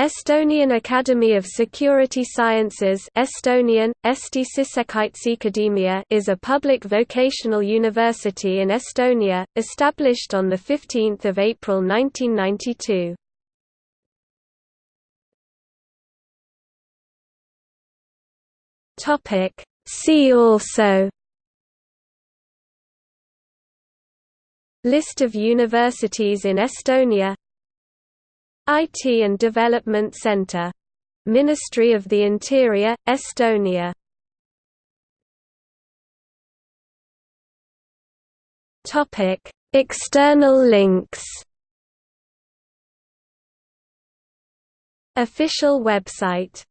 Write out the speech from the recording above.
Estonian Academy of Security Sciences Estonian, is a public vocational university in Estonia, established on 15 April 1992. See also List of universities in Estonia IT and Development Center. Ministry of the Interior, Estonia External links Official website